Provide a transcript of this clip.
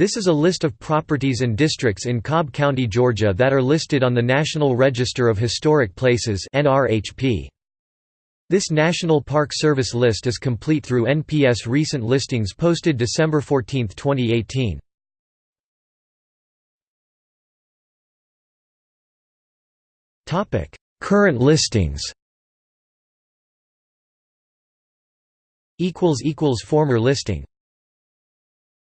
This is a list of properties and districts in Cobb County, Georgia that are listed on the National Register of Historic Places This National Park Service list is complete through NPS recent listings posted December 14, 2018. Current listings. Former listing.